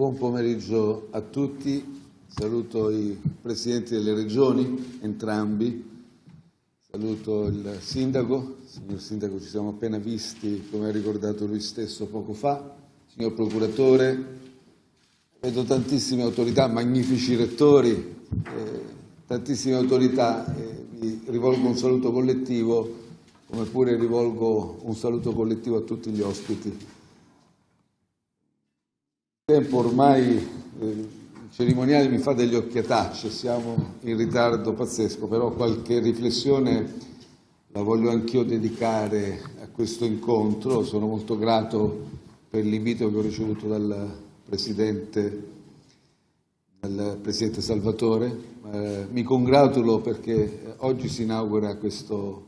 Buon pomeriggio a tutti, saluto i Presidenti delle Regioni, entrambi, saluto il Sindaco, signor Sindaco ci siamo appena visti, come ha ricordato lui stesso poco fa, signor Procuratore, vedo tantissime autorità, magnifici rettori, eh, tantissime autorità, eh, vi rivolgo un saluto collettivo, come pure rivolgo un saluto collettivo a tutti gli ospiti tempo ormai eh, il cerimoniale mi fa degli occhiatacci, siamo in ritardo pazzesco, però qualche riflessione la voglio anch'io dedicare a questo incontro. Sono molto grato per l'invito che ho ricevuto dal Presidente, dal Presidente Salvatore. Eh, mi congratulo perché oggi si inaugura questo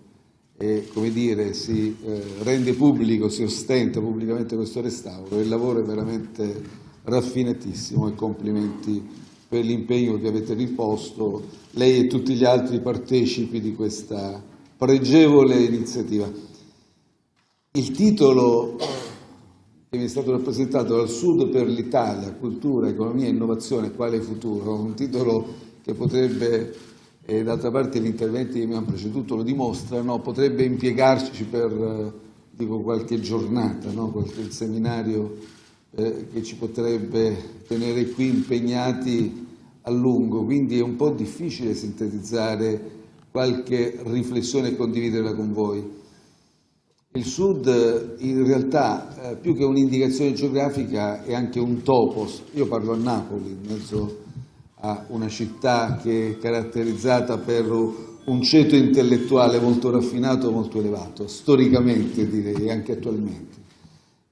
e come dire, si eh, rende pubblico, si ostenta pubblicamente questo restauro. Il lavoro è veramente raffinatissimo e complimenti per l'impegno che avete riposto, lei e tutti gli altri partecipi di questa pregevole iniziativa. Il titolo che mi è stato rappresentato dal Sud per l'Italia, cultura, economia innovazione, quale futuro? Un titolo che potrebbe, e d'altra parte gli interventi che mi hanno preceduto lo dimostrano, potrebbe impiegarci per dico, qualche giornata, no? qualche seminario eh, che ci potrebbe tenere qui impegnati a lungo, quindi è un po' difficile sintetizzare qualche riflessione e condividerla con voi. Il Sud in realtà, eh, più che un'indicazione geografica, è anche un topos. Io parlo a Napoli, in mezzo a una città che è caratterizzata per un ceto intellettuale molto raffinato, molto elevato, storicamente direi, anche attualmente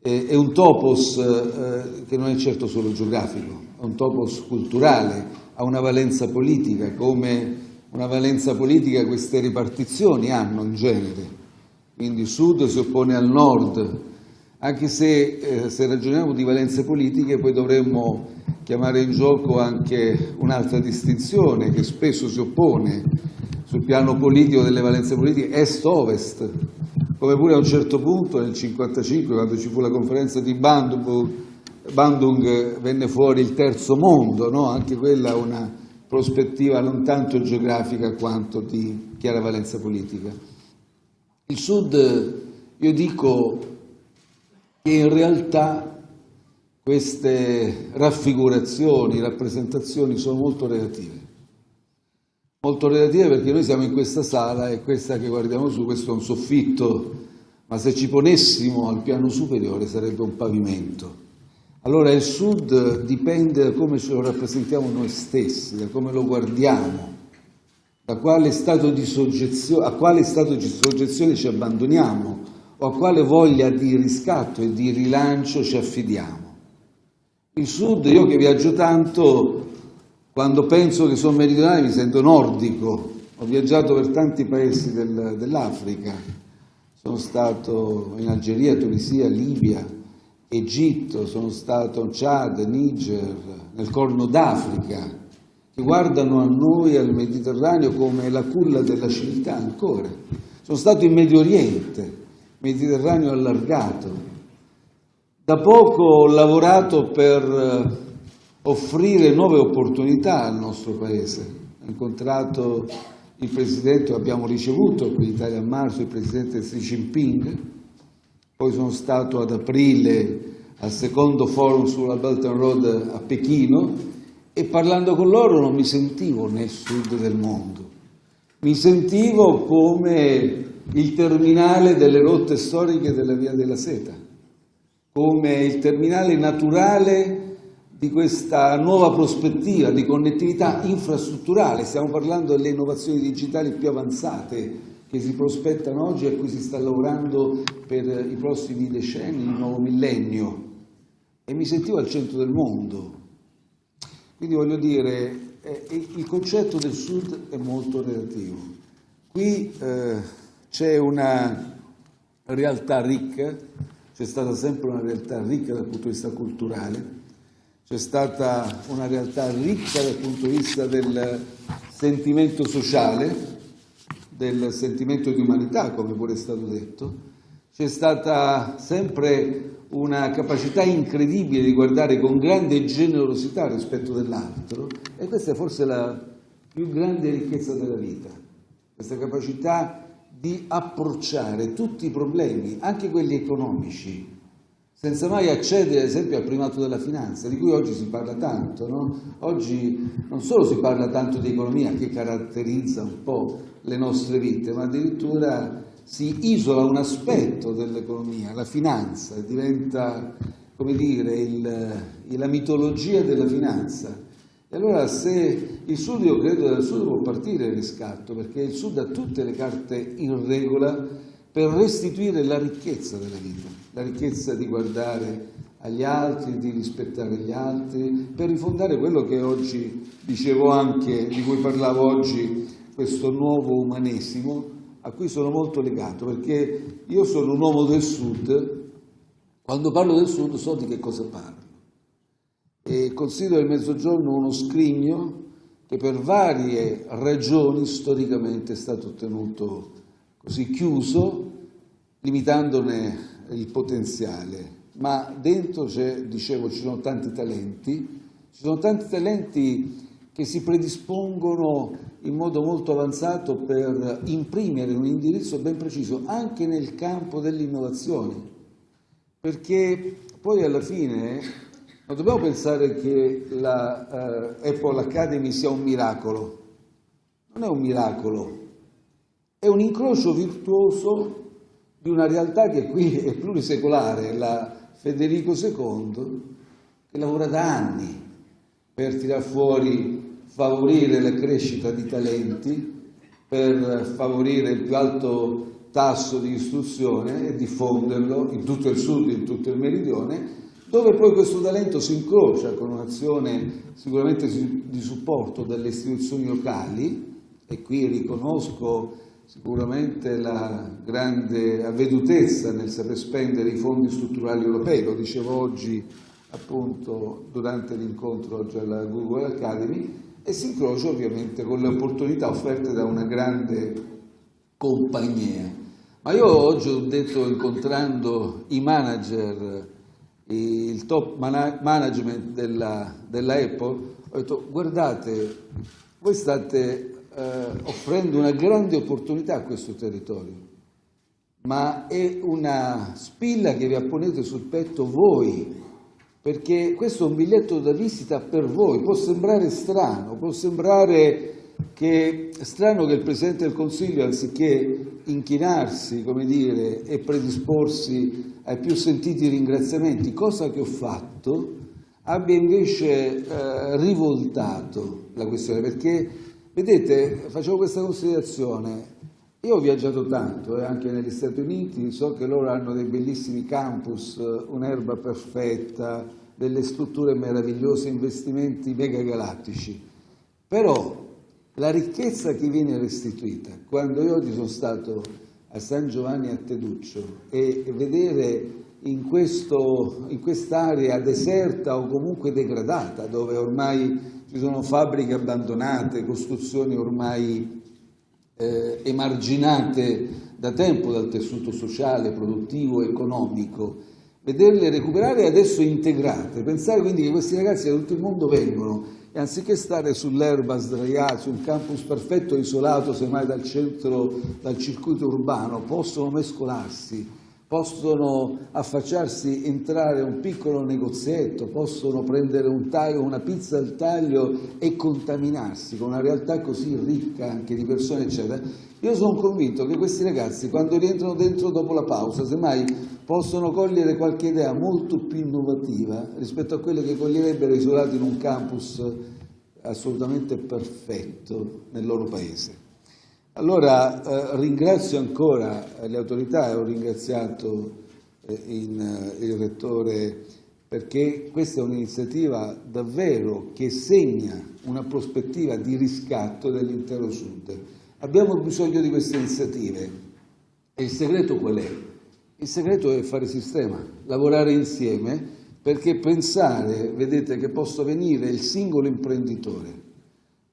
è un topos eh, che non è certo solo geografico, è un topos culturale, ha una valenza politica, come una valenza politica queste ripartizioni hanno in genere. Quindi sud si oppone al nord, anche se, eh, se ragioniamo di valenze politiche poi dovremmo chiamare in gioco anche un'altra distinzione che spesso si oppone sul piano politico delle valenze politiche est-ovest, come pure a un certo punto nel 1955 quando ci fu la conferenza di Bandung, Bandung venne fuori il terzo mondo, no? anche quella una prospettiva non tanto geografica quanto di chiara valenza politica. Il Sud, io dico che in realtà queste raffigurazioni, rappresentazioni sono molto relative molto relative perché noi siamo in questa sala e questa che guardiamo su, questo è un soffitto, ma se ci ponessimo al piano superiore sarebbe un pavimento. Allora il Sud dipende da come ce lo rappresentiamo noi stessi, da come lo guardiamo, da quale stato di soggezione, a quale stato di soggezione ci abbandoniamo o a quale voglia di riscatto e di rilancio ci affidiamo. Il Sud, io che viaggio tanto, quando penso che sono meridionale mi sento nordico, ho viaggiato per tanti paesi del, dell'Africa, sono stato in Algeria, Tunisia, Libia, Egitto, sono stato in Chad, Niger, nel Corno d'Africa, che guardano a noi, al Mediterraneo, come la culla della civiltà ancora. Sono stato in Medio Oriente, Mediterraneo allargato. Da poco ho lavorato per offrire nuove opportunità al nostro Paese. Ho incontrato il Presidente, abbiamo ricevuto qui in Italia a marzo il Presidente Xi Jinping, poi sono stato ad aprile al secondo forum sulla Belt and Road a Pechino e parlando con loro non mi sentivo nel sud del mondo, mi sentivo come il terminale delle rotte storiche della Via della Seta, come il terminale naturale di questa nuova prospettiva di connettività infrastrutturale, stiamo parlando delle innovazioni digitali più avanzate che si prospettano oggi e a cui si sta lavorando per i prossimi decenni, il nuovo millennio, e mi sentivo al centro del mondo. Quindi voglio dire, eh, il concetto del Sud è molto relativo. Qui eh, c'è una realtà ricca, c'è stata sempre una realtà ricca dal punto di vista culturale, c'è stata una realtà ricca dal punto di vista del sentimento sociale, del sentimento di umanità, come pure è stato detto, c'è stata sempre una capacità incredibile di guardare con grande generosità rispetto dell'altro e questa è forse la più grande ricchezza della vita, questa capacità di approcciare tutti i problemi, anche quelli economici, senza mai accedere ad esempio al primato della finanza, di cui oggi si parla tanto. No? Oggi non solo si parla tanto di economia, che caratterizza un po' le nostre vite, ma addirittura si isola un aspetto dell'economia, la finanza, diventa, come dire, il, la mitologia della finanza. E allora se il Sud, io credo dal Sud può partire il riscatto, perché il Sud ha tutte le carte in regola per restituire la ricchezza della vita, la ricchezza di guardare agli altri, di rispettare gli altri, per rifondare quello che oggi, dicevo anche, di cui parlavo oggi, questo nuovo umanesimo, a cui sono molto legato, perché io sono un uomo del Sud, quando parlo del Sud so di che cosa parlo. E considero il Mezzogiorno uno scrigno che per varie ragioni storicamente è stato tenuto così chiuso, limitandone il potenziale. Ma dentro c'è, dicevo, ci sono tanti talenti, ci sono tanti talenti che si predispongono in modo molto avanzato per imprimere un indirizzo ben preciso anche nel campo dell'innovazione, perché poi alla fine non dobbiamo pensare che la uh, Apple Academy sia un miracolo, non è un miracolo, è un incrocio virtuoso di una realtà che qui è plurisecolare, la Federico II, che lavora da anni per tirar fuori favorire la crescita di talenti, per favorire il più alto tasso di istruzione e diffonderlo in tutto il sud in tutto il meridione, dove poi questo talento si incrocia con un'azione sicuramente di supporto delle istituzioni locali, e qui riconosco sicuramente la grande avvedutezza nel saper spendere i fondi strutturali europei, lo dicevo oggi appunto durante l'incontro oggi alla Google Academy, e si incrocia ovviamente con le opportunità offerte da una grande compagnia. Ma io oggi ho detto, incontrando i manager, il top management della, della Apple, ho detto guardate, voi state eh, offrendo una grande opportunità a questo territorio, ma è una spilla che vi apponete sul petto voi, perché questo è un biglietto da visita per voi, può sembrare strano, può sembrare che strano che il Presidente del Consiglio, anziché inchinarsi come dire, e predisporsi ai più sentiti ringraziamenti, cosa che ho fatto, abbia invece eh, rivoltato la questione, perché vedete, facevo questa considerazione, io ho viaggiato tanto, eh, anche negli Stati Uniti, so che loro hanno dei bellissimi campus, un'erba perfetta, delle strutture meravigliose, investimenti megagalattici. Però la ricchezza che viene restituita, quando io oggi sono stato a San Giovanni a Teduccio e vedere in, quest'area deserta o comunque degradata, dove ormai ci sono fabbriche abbandonate, costruzioni ormai eh, emarginate da tempo dal tessuto sociale, produttivo, economico, vederle recuperare e adesso integrate. Pensare quindi che questi ragazzi da tutto il mondo vengono e anziché stare sull'erba sdraiati, su un campus perfetto isolato semmai dal centro, dal circuito urbano, possono mescolarsi, possono affacciarsi, entrare a un piccolo negozietto, possono prendere un taglio, una pizza al taglio e contaminarsi con una realtà così ricca anche di persone, eccetera. Io sono convinto che questi ragazzi, quando rientrano dentro dopo la pausa, semmai possono cogliere qualche idea molto più innovativa rispetto a quelle che coglierebbero isolati in un campus assolutamente perfetto nel loro paese. Allora eh, ringrazio ancora le autorità e ho ringraziato eh, in, eh, il Rettore perché questa è un'iniziativa davvero che segna una prospettiva di riscatto dell'intero Sud. Abbiamo bisogno di queste iniziative e il segreto qual è? Il segreto è fare sistema, lavorare insieme perché pensare, vedete, che possa venire il singolo imprenditore,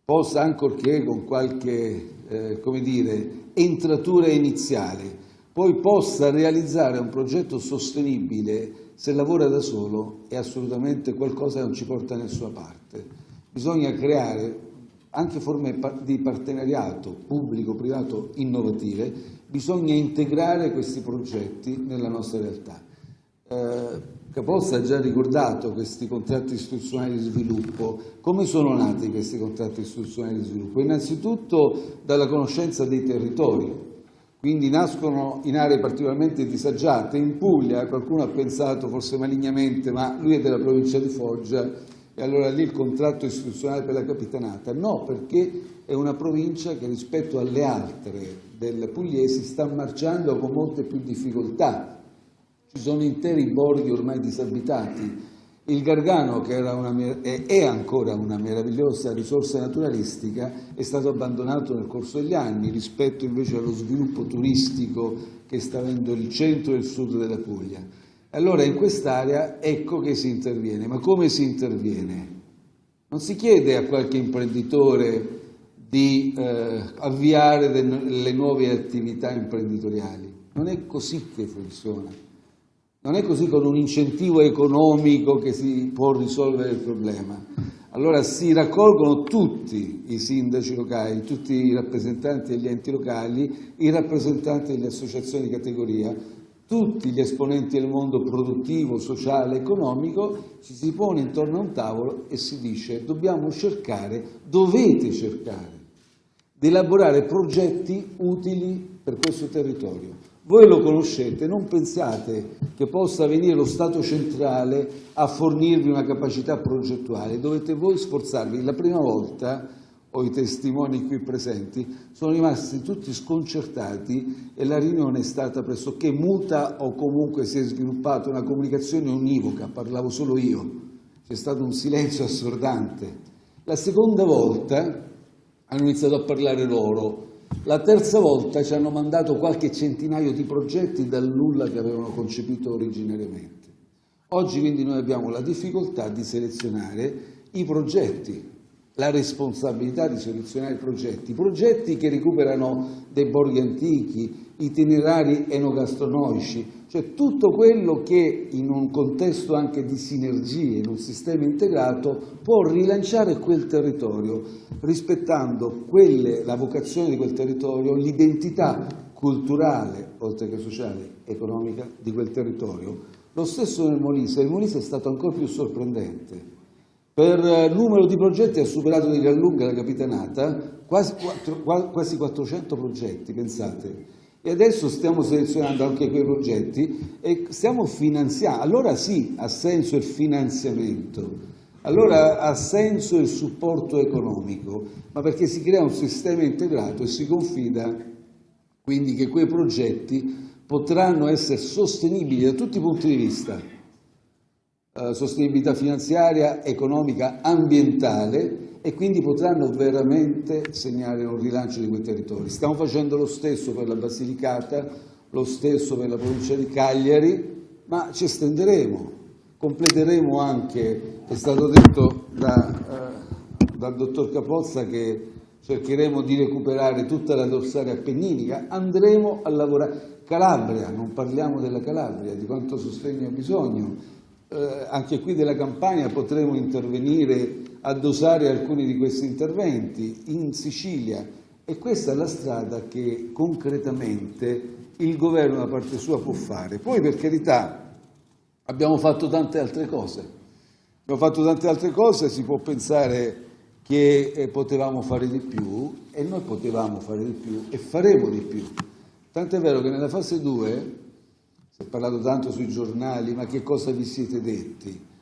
possa ancorché con qualche eh, come dire, entratura iniziale, poi possa realizzare un progetto sostenibile se lavora da solo è assolutamente qualcosa che non ci porta da nessuna parte. Bisogna creare anche forme di partenariato pubblico-privato innovative, bisogna integrare questi progetti nella nostra realtà. Eh, Capozza ha già ricordato questi contratti istituzionali di sviluppo. Come sono nati questi contratti istituzionali di sviluppo? Innanzitutto dalla conoscenza dei territori, quindi nascono in aree particolarmente disagiate. In Puglia qualcuno ha pensato, forse malignamente, ma lui è della provincia di Foggia e allora lì il contratto istituzionale per la capitanata. No, perché è una provincia che rispetto alle altre del pugliesi sta marciando con molte più difficoltà ci sono interi borghi ormai disabitati. Il Gargano, che una, è ancora una meravigliosa risorsa naturalistica, è stato abbandonato nel corso degli anni rispetto invece allo sviluppo turistico che sta avendo il centro e il sud della Puglia. Allora in quest'area ecco che si interviene. Ma come si interviene? Non si chiede a qualche imprenditore di eh, avviare le nuove attività imprenditoriali. Non è così che funziona. Non è così con un incentivo economico che si può risolvere il problema. Allora si raccolgono tutti i sindaci locali, tutti i rappresentanti degli enti locali, i rappresentanti delle associazioni di categoria, tutti gli esponenti del mondo produttivo, sociale, economico, ci si pone intorno a un tavolo e si dice dobbiamo cercare, dovete cercare di elaborare progetti utili per questo territorio. Voi lo conoscete, non pensate che possa venire lo Stato centrale a fornirvi una capacità progettuale, dovete voi sforzarvi. La prima volta, ho i testimoni qui presenti, sono rimasti tutti sconcertati e la riunione è stata pressoché muta o comunque si è sviluppata una comunicazione univoca, parlavo solo io, c'è stato un silenzio assordante. La seconda volta hanno iniziato a parlare loro, la terza volta ci hanno mandato qualche centinaio di progetti dal nulla che avevano concepito originariamente. Oggi quindi noi abbiamo la difficoltà di selezionare i progetti, la responsabilità di selezionare i progetti, progetti che recuperano dei borghi antichi, itinerari enogastronomici, cioè tutto quello che in un contesto anche di sinergie, in un sistema integrato, può rilanciare quel territorio, rispettando quelle, la vocazione di quel territorio, l'identità culturale, oltre che sociale, economica di quel territorio. Lo stesso nel Molise, il Molise è stato ancora più sorprendente. Per numero di progetti ha superato di gran lunga la capitanata, quasi, quasi 400 progetti, pensate e adesso stiamo selezionando anche quei progetti e stiamo finanziando. Allora sì, ha senso il finanziamento, allora ha senso il supporto economico, ma perché si crea un sistema integrato e si confida quindi che quei progetti potranno essere sostenibili da tutti i punti di vista, eh, sostenibilità finanziaria, economica, ambientale e quindi potranno veramente segnare un rilancio di quei territori. Stiamo facendo lo stesso per la Basilicata, lo stesso per la provincia di Cagliari, ma ci estenderemo, completeremo anche, è stato detto da, eh, dal dottor Capozza che cercheremo di recuperare tutta la dorsale appenninica, andremo a lavorare. Calabria, non parliamo della Calabria, di quanto sostegno ha bisogno, eh, anche qui della Campania potremo intervenire a dosare alcuni di questi interventi, in Sicilia, e questa è la strada che concretamente il governo da parte sua può fare. Poi per carità abbiamo fatto tante altre cose, abbiamo fatto tante altre cose, si può pensare che eh, potevamo fare di più e noi potevamo fare di più e faremo di più. Tant'è vero che nella fase 2 si è parlato tanto sui giornali, ma che cosa vi siete detti?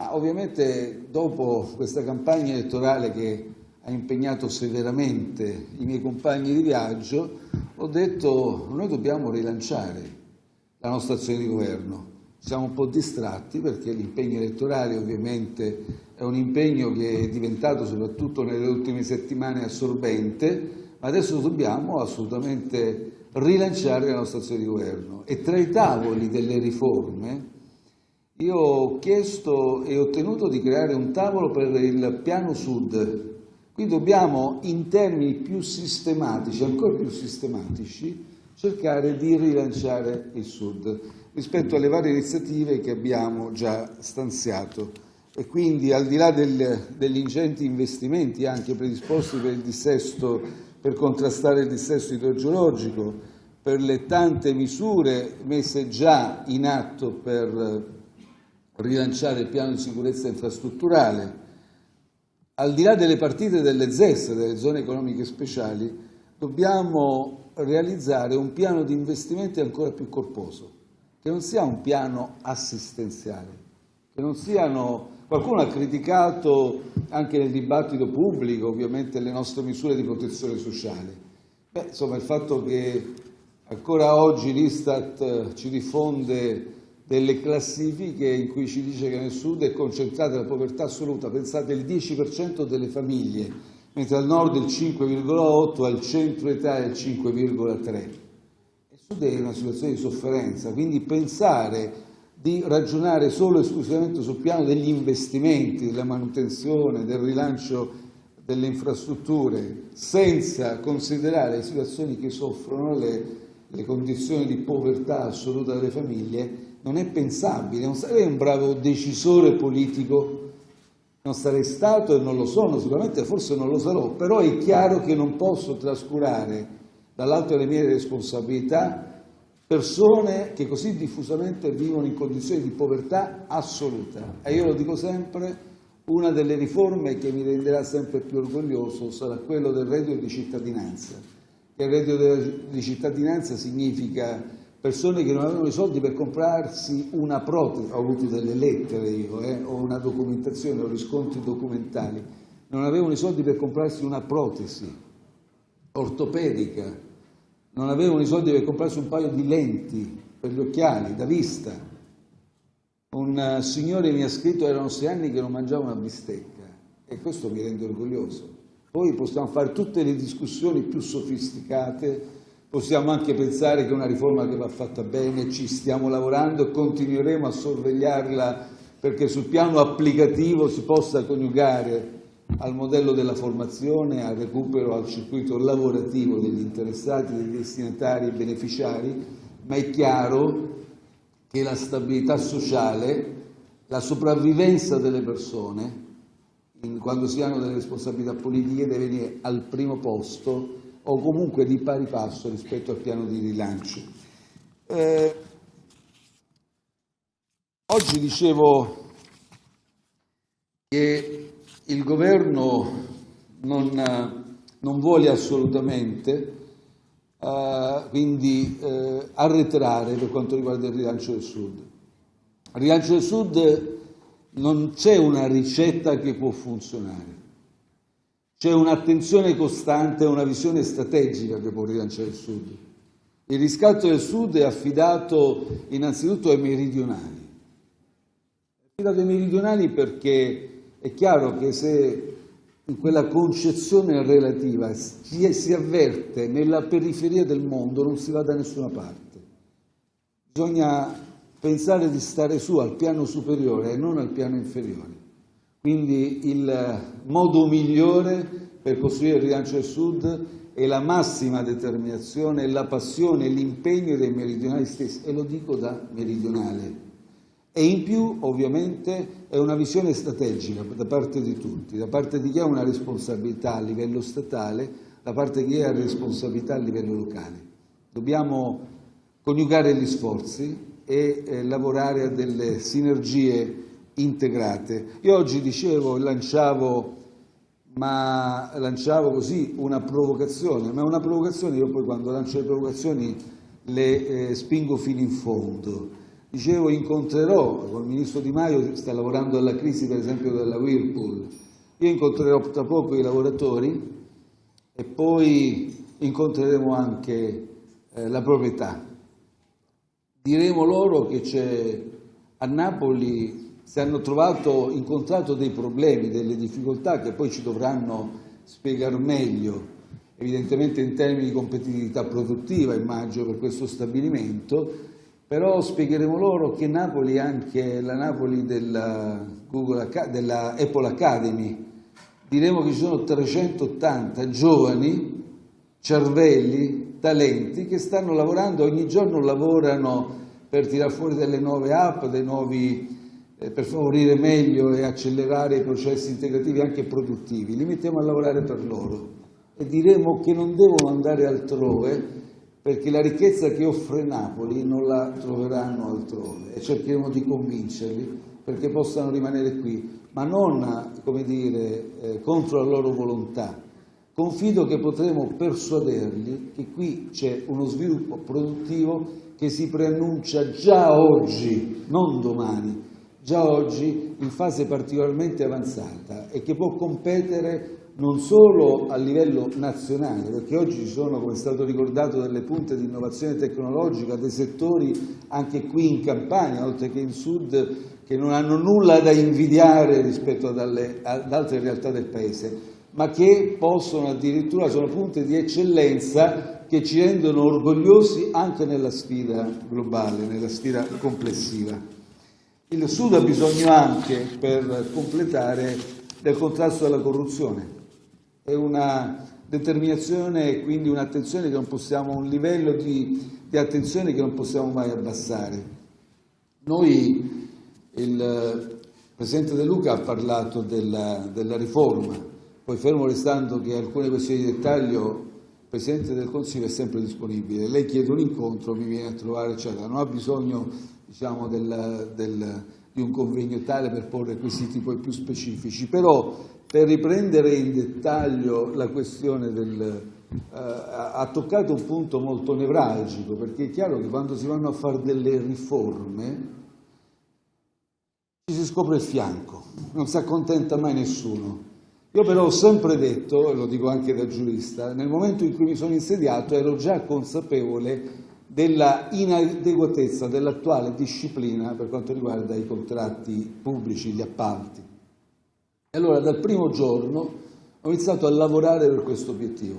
Ma ovviamente dopo questa campagna elettorale che ha impegnato severamente i miei compagni di viaggio, ho detto noi dobbiamo rilanciare la nostra azione di governo. Siamo un po' distratti perché l'impegno elettorale ovviamente è un impegno che è diventato soprattutto nelle ultime settimane assorbente, ma adesso dobbiamo assolutamente rilanciare la nostra azione di governo e tra i tavoli delle riforme io ho chiesto e ottenuto di creare un tavolo per il piano sud. Qui dobbiamo in termini più sistematici, ancora più sistematici, cercare di rilanciare il Sud rispetto alle varie iniziative che abbiamo già stanziato e quindi al di là del, degli ingenti investimenti anche predisposti per, dissesto, per contrastare il dissesto idrogeologico, per le tante misure messe già in atto per rilanciare il piano di sicurezza infrastrutturale, al di là delle partite delle ZES, delle zone economiche speciali, dobbiamo realizzare un piano di investimenti ancora più corposo, che non sia un piano assistenziale, che non siano... Qualcuno ha criticato anche nel dibattito pubblico ovviamente le nostre misure di protezione sociale. Beh, insomma, il fatto che ancora oggi l'Istat ci diffonde delle classifiche in cui ci dice che nel sud è concentrata la povertà assoluta, pensate il 10% delle famiglie, mentre al nord il 5,8%, al centro Italia il 5,3%. Il sud è una situazione di sofferenza, quindi pensare di ragionare solo e esclusivamente sul piano degli investimenti, della manutenzione, del rilancio delle infrastrutture, senza considerare le situazioni che soffrono le, le condizioni di povertà assoluta delle famiglie, non è pensabile. Non sarei un bravo decisore politico, non sarei stato e non lo sono, sicuramente forse non lo sarò, però è chiaro che non posso trascurare dall'alto delle mie responsabilità persone che così diffusamente vivono in condizioni di povertà assoluta. E io lo dico sempre, una delle riforme che mi renderà sempre più orgoglioso sarà quello del reddito di cittadinanza. il reddito di cittadinanza significa persone che non avevano i soldi per comprarsi una protesi, ho avuto delle lettere io, eh, ho una documentazione, ho riscontri documentali, non avevano i soldi per comprarsi una protesi ortopedica, non avevano i soldi per comprarsi un paio di lenti per gli occhiali da vista. Un eh, signore mi ha scritto erano sei anni che non mangiava una bistecca e questo mi rende orgoglioso. Poi possiamo fare tutte le discussioni più sofisticate, possiamo anche pensare che è una riforma che va fatta bene, ci stiamo lavorando e continueremo a sorvegliarla perché sul piano applicativo si possa coniugare al modello della formazione, al recupero, al circuito lavorativo degli interessati, dei destinatari e beneficiari, ma è chiaro che la stabilità sociale, la sopravvivenza delle persone, quando si hanno delle responsabilità politiche, deve venire al primo posto o comunque di pari passo rispetto al piano di rilancio. Eh, oggi dicevo che il governo non, non vuole assolutamente uh, quindi uh, arretrare per quanto riguarda il rilancio del Sud. Il rilancio del Sud non c'è una ricetta che può funzionare, c'è un'attenzione costante e una visione strategica che può rilanciare il Sud. Il riscatto del Sud è affidato innanzitutto ai meridionali. È affidato ai meridionali perché è chiaro che se in quella concezione relativa si avverte nella periferia del mondo non si va da nessuna parte. Bisogna pensare di stare su al piano superiore e non al piano inferiore. Quindi il modo migliore per costruire il rilancio del Sud è la massima determinazione, la passione l'impegno dei meridionali stessi, e lo dico da meridionale e in più ovviamente è una visione strategica da parte di tutti, da parte di chi ha una responsabilità a livello statale, da parte di chi ha responsabilità a livello locale. Dobbiamo coniugare gli sforzi e eh, lavorare a delle sinergie integrate. Io oggi dicevo lanciavo, lanciavo così una provocazione, ma una provocazione, io poi quando lancio le provocazioni le eh, spingo fino in fondo Dicevo, incontrerò, con il Ministro Di Maio sta lavorando alla crisi per esempio della Whirlpool, io incontrerò tra poco i lavoratori e poi incontreremo anche eh, la proprietà. Diremo loro che a Napoli si hanno trovato, incontrato dei problemi, delle difficoltà che poi ci dovranno spiegare meglio, evidentemente in termini di competitività produttiva, immagino, per questo stabilimento, però spiegheremo loro che Napoli è anche la Napoli della, Google, della Apple Academy, diremo che ci sono 380 giovani cervelli talenti che stanno lavorando, ogni giorno lavorano per tirare fuori delle nuove app, dei nuovi eh, per favorire meglio e accelerare i processi integrativi anche produttivi, li mettiamo a lavorare per loro e diremo che non devono andare altrove perché la ricchezza che offre Napoli non la troveranno altrove e cercheremo di convincerli perché possano rimanere qui, ma non come dire, eh, contro la loro volontà. Confido che potremo persuaderli che qui c'è uno sviluppo produttivo che si preannuncia già oggi, non domani, già oggi in fase particolarmente avanzata e che può competere non solo a livello nazionale, perché oggi ci sono, come è stato ricordato, delle punte di innovazione tecnologica, dei settori anche qui in Campania, oltre che in Sud, che non hanno nulla da invidiare rispetto ad, alle, ad altre realtà del Paese, ma che possono addirittura, sono punte di eccellenza che ci rendono orgogliosi anche nella sfida globale, nella sfida complessiva. Il Sud ha bisogno anche, per completare, del contrasto alla corruzione. È una determinazione e quindi un'attenzione che non possiamo, un livello di, di, attenzione che non possiamo mai abbassare. Noi, il Presidente De Luca ha parlato della, della riforma, poi fermo restando che alcune questioni di dettaglio il Presidente del Consiglio è sempre disponibile. Lei chiede un incontro, mi viene a trovare, eccetera. Non ha bisogno diciamo, del, del, di un convegno tale per porre quesiti poi più specifici, però per riprendere in dettaglio la questione del, eh, ha toccato un punto molto nevralgico, perché è chiaro che quando si vanno a fare delle riforme ci si scopre il fianco, non si accontenta mai nessuno. Io però ho sempre detto, e lo dico anche da giurista, nel momento in cui mi sono insediato ero già consapevole della inadeguatezza dell'attuale disciplina per quanto riguarda i contratti pubblici, gli appalti. E allora dal primo giorno ho iniziato a lavorare per questo obiettivo,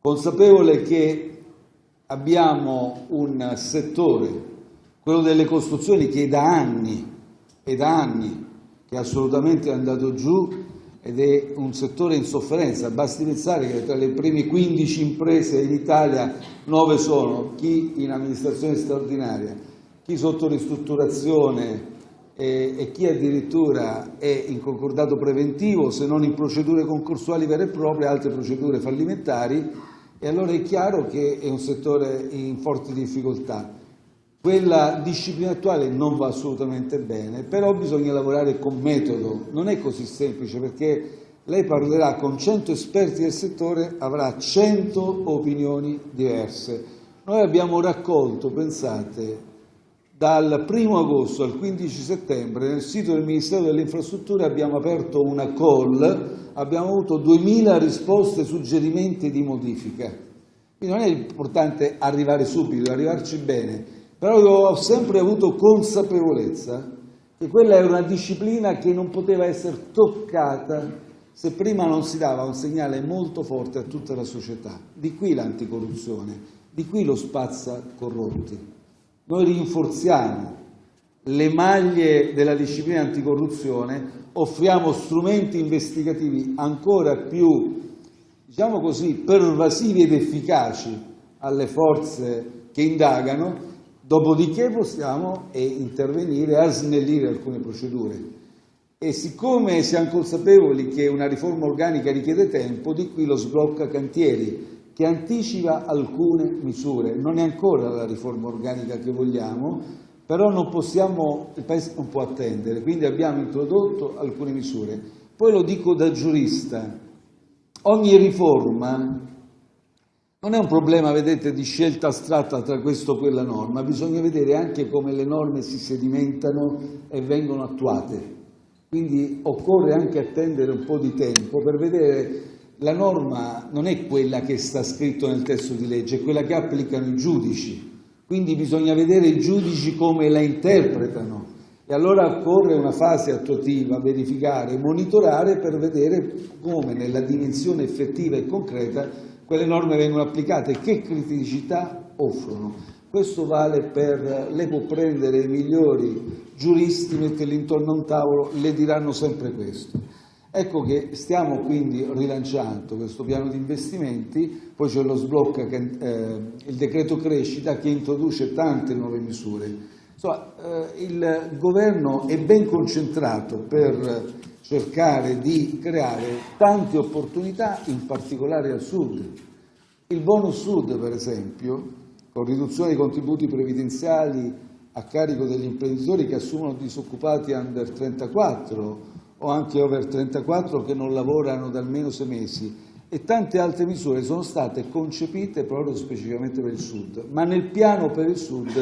consapevole che abbiamo un settore, quello delle costruzioni, che da anni, e da anni, che è assolutamente andato giù, ed è un settore in sofferenza. Basti pensare che tra le prime 15 imprese in Italia 9 sono chi in amministrazione straordinaria, chi sotto ristrutturazione e, e chi addirittura è in concordato preventivo, se non in procedure concorsuali vere e proprie, altre procedure fallimentari, e allora è chiaro che è un settore in forte difficoltà. Quella disciplina attuale non va assolutamente bene, però bisogna lavorare con metodo. Non è così semplice perché lei parlerà con 100 esperti del settore, avrà 100 opinioni diverse. Noi abbiamo raccolto, pensate, dal 1 agosto al 15 settembre nel sito del Ministero delle Infrastrutture abbiamo aperto una call, abbiamo avuto 2000 risposte, suggerimenti di modifica. Quindi non è importante arrivare subito, arrivarci bene, però io ho sempre avuto consapevolezza che quella era una disciplina che non poteva essere toccata se prima non si dava un segnale molto forte a tutta la società. Di qui l'anticorruzione, di qui lo spazza corrotti. Noi rinforziamo le maglie della disciplina anticorruzione, offriamo strumenti investigativi ancora più, diciamo così, pervasivi ed efficaci alle forze che indagano Dopodiché possiamo eh, intervenire a snellire alcune procedure. E siccome siamo consapevoli che una riforma organica richiede tempo, di qui lo sblocca cantieri, che anticipa alcune misure. Non è ancora la riforma organica che vogliamo, però non possiamo, il Paese non può attendere, quindi abbiamo introdotto alcune misure. Poi lo dico da giurista, ogni riforma non è un problema, vedete, di scelta astratta tra questo o quella norma, bisogna vedere anche come le norme si sedimentano e vengono attuate. Quindi occorre anche attendere un po' di tempo per vedere la norma non è quella che sta scritto nel testo di legge, è quella che applicano i giudici. Quindi bisogna vedere i giudici come la interpretano e allora occorre una fase attuativa, verificare, monitorare per vedere come nella dimensione effettiva e concreta quelle norme vengono applicate che criticità offrono. Questo vale per, lei può prendere i migliori giuristi, metterli intorno a un tavolo, le diranno sempre questo. Ecco che stiamo quindi rilanciando questo piano di investimenti, poi c'è lo sblocco, eh, il decreto crescita che introduce tante nuove misure. Insomma, eh, il governo è ben concentrato per cercare di creare tante opportunità, in particolare al sud. Il bonus sud, per esempio, con riduzione dei contributi previdenziali a carico degli imprenditori che assumono disoccupati under 34 o anche over 34 che non lavorano da almeno sei mesi e tante altre misure sono state concepite proprio specificamente per il Sud, ma nel piano per il Sud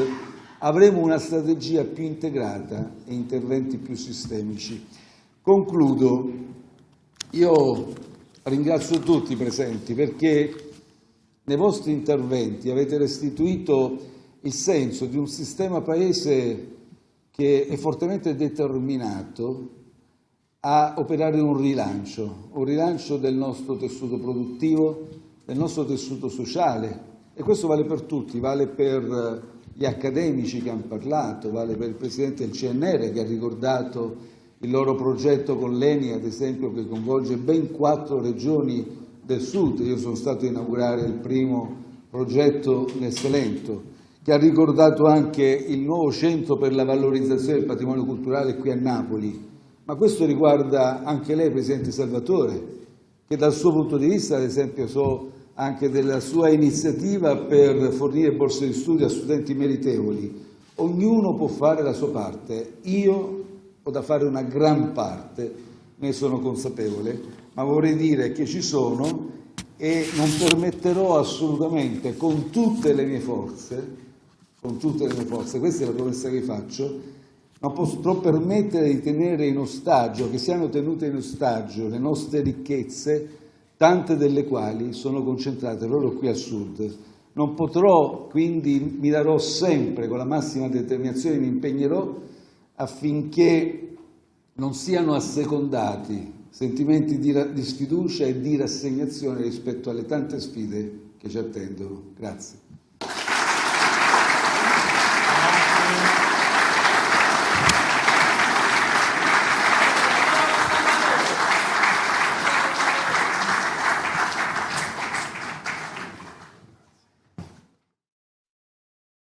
avremo una strategia più integrata e interventi più sistemici. Concludo, io ringrazio tutti i presenti perché nei vostri interventi avete restituito il senso di un sistema Paese che è fortemente determinato a operare un rilancio, un rilancio del nostro tessuto produttivo, del nostro tessuto sociale. E questo vale per tutti, vale per gli accademici che hanno parlato, vale per il Presidente del CNR che ha ricordato il loro progetto con l'ENI, ad esempio, che coinvolge ben quattro regioni del Sud. Io sono stato a inaugurare il primo progetto nel Salento, che ha ricordato anche il nuovo centro per la valorizzazione del patrimonio culturale qui a Napoli, ma questo riguarda anche lei, Presidente Salvatore, che dal suo punto di vista, ad esempio, so anche della sua iniziativa per fornire borse di studio a studenti meritevoli. Ognuno può fare la sua parte, io ho da fare una gran parte, ne sono consapevole, ma vorrei dire che ci sono e non permetterò assolutamente, con tutte le mie forze, con tutte le mie forze, questa è la promessa che faccio, non potrò permettere di tenere in ostaggio, che siano tenute in ostaggio le nostre ricchezze, tante delle quali sono concentrate proprio qui al Sud. Non potrò, quindi mi darò sempre con la massima determinazione, mi impegnerò affinché non siano assecondati sentimenti di, di sfiducia e di rassegnazione rispetto alle tante sfide che ci attendono. Grazie.